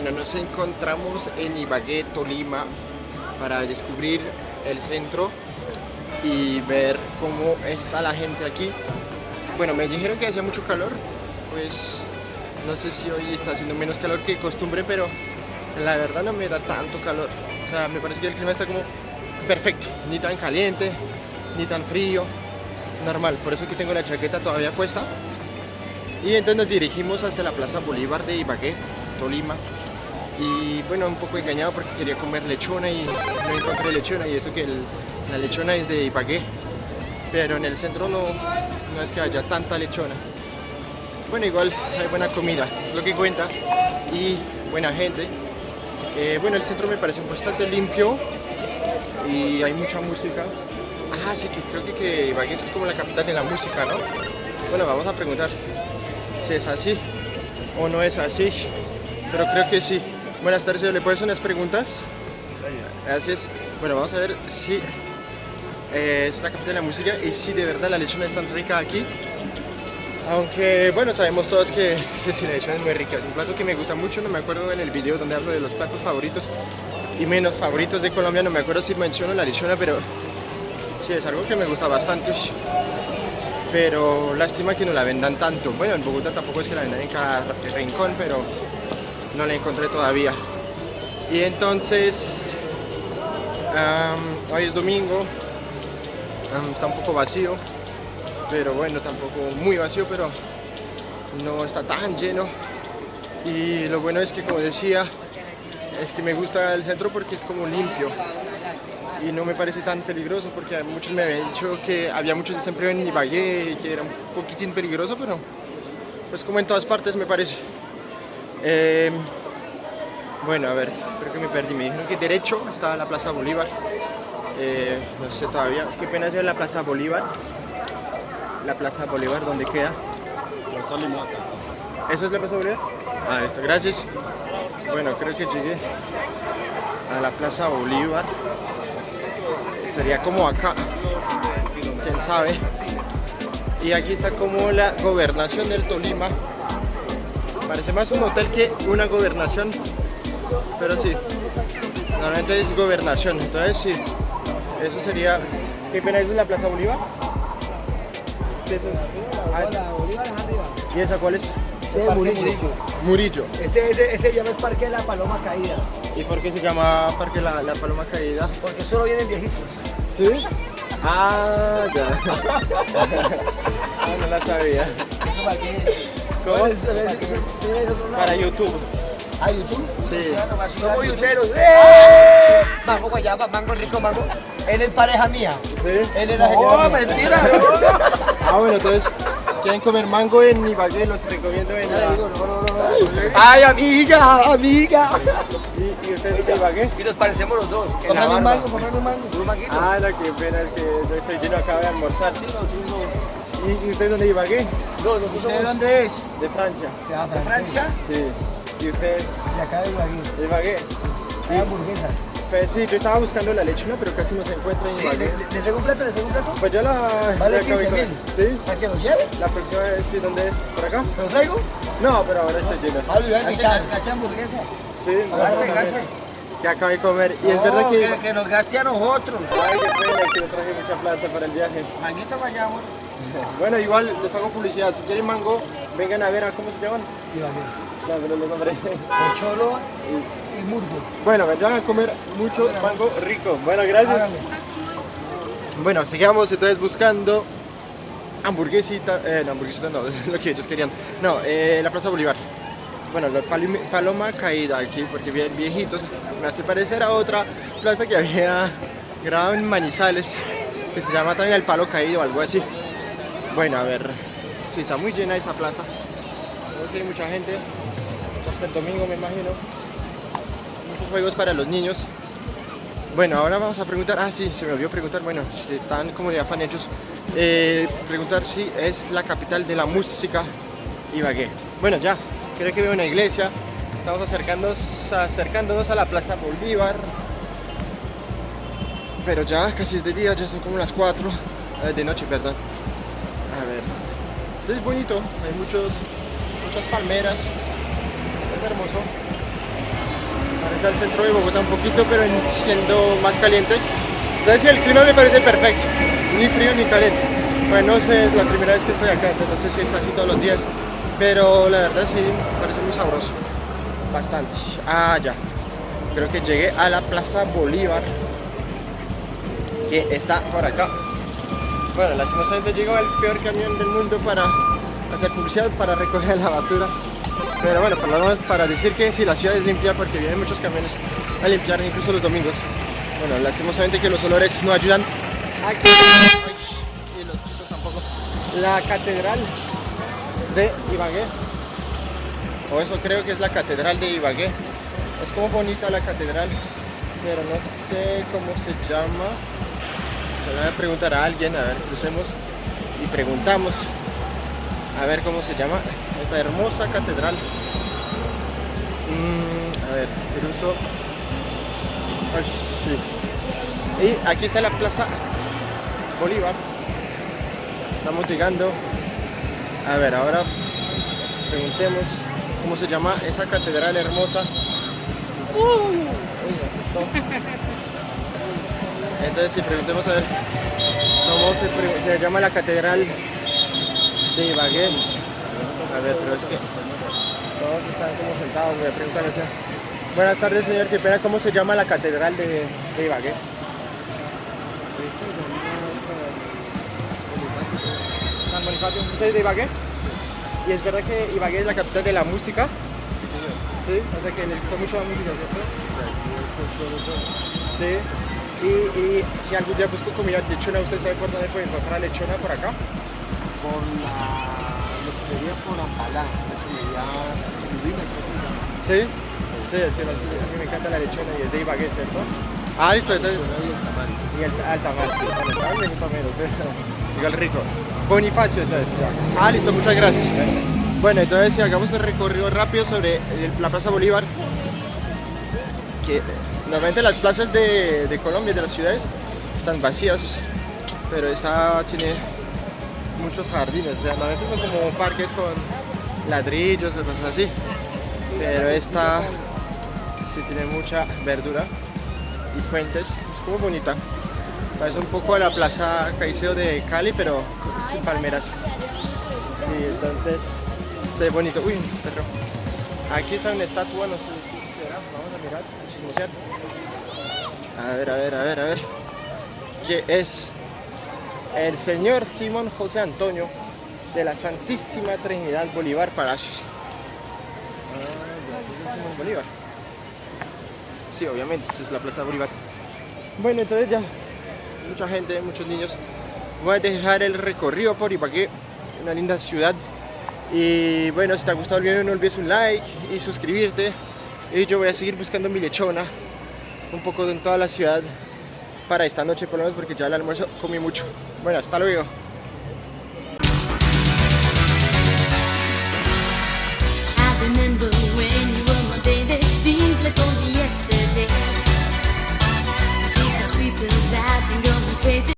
Bueno, nos encontramos en Ibagué, Tolima, para descubrir el centro y ver cómo está la gente aquí. Bueno, me dijeron que hacía mucho calor, pues no sé si hoy está haciendo menos calor que costumbre, pero la verdad no me da tanto calor. O sea, me parece que el clima está como perfecto, ni tan caliente, ni tan frío, normal. Por eso que tengo la chaqueta todavía puesta. Y entonces nos dirigimos hasta la Plaza Bolívar de Ibagué, Tolima. Y bueno, un poco engañado porque quería comer lechona y no encontré lechona y eso que la lechona es de Ibagué. Pero en el centro no, no es que haya tanta lechona. Bueno, igual hay buena comida, es lo que cuenta. Y buena gente. Eh, bueno, el centro me parece bastante limpio y hay mucha música. Ah, sí, que creo que, que Ibagué es como la capital de la música, ¿no? Bueno, vamos a preguntar si es así o no es así, pero creo que sí. Buenas tardes, ¿le puedes hacer unas preguntas? Gracias. Bueno, vamos a ver si eh, es la capital de la música y si de verdad la lechona es tan rica aquí. Aunque, bueno, sabemos todos que, que si la lechona es muy rica. Es un plato que me gusta mucho, no me acuerdo en el video donde hablo de los platos favoritos y menos favoritos de Colombia, no me acuerdo si menciono la lechona, pero sí, es algo que me gusta bastante pero lástima que no la vendan tanto. Bueno, en Bogotá tampoco es que la vendan en cada rincón, pero no la encontré todavía. Y entonces, hoy es domingo, está un poco vacío, pero bueno, tampoco muy vacío, pero no está tan lleno. Y lo bueno es que, como decía, es que me gusta el centro porque es como limpio y no me parece tan peligroso porque muchos me habían dicho que había mucho desempleo en Ibagué y que era un poquitín peligroso, pero pues como en todas partes me parece. Em, bueno, a ver, creo que me perdí. Me dijeron que derecho estaba la Plaza Bolívar. Eh, no sé todavía. Qué pena es la Plaza Bolívar. La Plaza Bolívar, ¿dónde queda? Plaza Limata. ¿Eso es la Plaza Bolívar? Ah, esto, gracias. Bueno, creo que llegué a la Plaza Bolívar sería como acá quién sabe y aquí está como la gobernación del Tolima parece más un hotel que una gobernación pero sí normalmente es gobernación entonces sí eso sería ¿qué pena es la Plaza Bolívar? ¿Qué es eso? ¿y esa cuál es? Este Murillo. Murillo. Este, ese, ese se llama el Parque de la Paloma Caída. ¿Y por qué se llama Parque la, la Paloma Caída? Porque solo vienen viejitos. ¿Sí? Ah, ya. ah, no la sabía. ¿Eso para qué? Para YouTube. ¿Ah, YouTube? Sí. Somos youteros. ¡Eh! Mango guayaba, mango rico, mango. Él es pareja mía. ¿Sí? Él es la señora ¡Oh, mentira! ah, bueno, entonces, si quieren comer mango en Ibagué, los recomiendo en la... Ay, amiga, amiga. ¿Y, y ustedes de Ibagué? Y nos parecemos los dos. Cómprame un mango, cómprame un mango. Un manguito. Ah, no, qué pena, que estoy lleno, acabo de almorzar. Sí, no, tú no. ¿Y, usted dónde de Ibagué? No, nosotros ¿Usted somos dónde es? De Francia. de Francia. Sí. ¿Y ustedes De acá de Ibagué. de Ibagué? Hay hamburguesas. Pues sí, yo estaba buscando la lechona, pero casi no se encuentra en Sí, Ibagué. ¿Le traigo un plato? ¿Le traigo un plato? Pues yo la... Vale la acabo de 15 comer. mil. ¿Sí? ¿Para que lo lleve? La próxima vez, sí, ¿dónde es? ¿Por acá? ¿Te lo traigo? No, pero ahora estoy lleno. Ah, Hace, hamburguesa. Sí, no, Gaste, gaste. Que acabo de comer. Y es verdad que... que, que nos gaste a nosotros. Ay, qué pena, que no traje mucha plata para el viaje. Mañita vayamos. Bueno, igual les hago publicidad. Si quieren mango, vengan a ver a cómo se llaman. Ibagué. No, pero los nombres. Pocholo y Murgo. Bueno, vendrán a comer mucho mango rico. Bueno, gracias. Bueno, seguimos entonces buscando hamburguesita, eh, no, hamburguesita no, es lo que ellos querían. No, eh, la Plaza Bolívar. Bueno, la palom- paloma caída aquí, porque bien viejitos. Me hace parecer a otra plaza que había grabado en Manizales, que se llama también el Palo Caído o algo así. Bueno, a ver, sí, está muy llena esa plaza. Vemos que hay mucha gente, hasta el domingo me imagino. Muchos juegos para los niños. Bueno, ahora vamos a preguntar, ah sí, se me olvidó preguntar, bueno, están como de afán hechos, eh, preguntar si es la capital de la música Ibagué. Bueno, ya, creo que veo una iglesia, estamos acercándonos, acercándonos a la Plaza Bolívar, pero ya casi es de día, ya son como las 4, eh, de noche, perdón. A ver, sí, es bonito, hay muchos, muchas palmeras, es hermoso. Parece el centro de Bogotá un poquito, pero en- siendo más caliente. Entonces el clima me parece perfecto, ni frío ni caliente. Bueno, es la primera vez que estoy acá, entonces no sé si es así todos los días, pero la verdad sí, parece muy sabroso. Bastante. Ah, ya. Creo que llegué a la Plaza Bolívar, que está por acá. Bueno, lastimosamente llegó el peor camión del mundo para hacer publicidad, para recoger la basura. Pero bueno, por lo menos para decir que si la ciudad es limpia, porque vienen muchos camiones a limpiar incluso los domingos. Bueno, lastimosamente que los olores no ayudan. Aquí, y los tampoco. La catedral de Ibagué. O eso creo que es la catedral de Ibagué. Es como bonita la catedral, pero no sé cómo se llama. Se voy a preguntar a alguien, a ver, crucemos y preguntamos a ver cómo se llama esta hermosa catedral. Mm, a ver, cruzo. Ay, sí. Y aquí está la plaza Bolívar. Estamos llegando. A ver, ahora preguntemos cómo se llama esa catedral hermosa. Está. Entonces, si preguntemos a ver cómo se, llama la catedral de Ibagué. A ver, pero es que todos están como sentados. Voy a preguntar a Buenas tardes, señor. Qué pena, ¿cómo se llama la catedral de, de Ibagué? San Bonifacio. ¿Usted es de Ibagué? ¿Y es verdad que Ibagué es la capital de la música? Sí, o sea que le gusta mucho la música, ¿cierto? Sí. Y, y si algún día busco comida lechona, ¿usted sabe por dónde puede encontrar lechona por acá? Por la lechería por Ampalá, creo que. Sí. Sí, es que a mí me encanta la lechona y es de Ibagué, ¿cierto? Ah, listo, tamal. Y el el tamal. Digo el rico. Bonifacio, entonces. Ah, listo, muchas gracias. Bueno, entonces si hagamos el recorrido rápido sobre la Plaza Bolívar, que normalmente las plazas de, de Colombia, de las ciudades, están vacías, pero esta tiene muchos jardines, o sea, normalmente son como parques con ladrillos cosas así, pero esta sí tiene mucha verdura fuentes, es como bonita. Parece un poco a la plaza Caicedo de Cali, pero sin palmeras. Y entonces se bonito. Uy, perro. Aquí está una estatua. Vamos a mirar, chismosear. A ver, a ver, a ver, a ver. ¿Qué es? El señor Simón José Antonio de la Santísima Trinidad Bolívar Palacios. Ah, Bolívar. Sí, obviamente, esa es la Plaza Bolívar. Bueno, entonces ya, mucha gente, muchos niños. Voy a dejar el recorrido por Ibagué, una linda ciudad. Y bueno, si te ha gustado el video no olvides un like y suscribirte. Y yo voy a seguir buscando mi lechona un poco en toda la ciudad para esta noche por lo menos porque ya el almuerzo comí mucho. Bueno, hasta luego.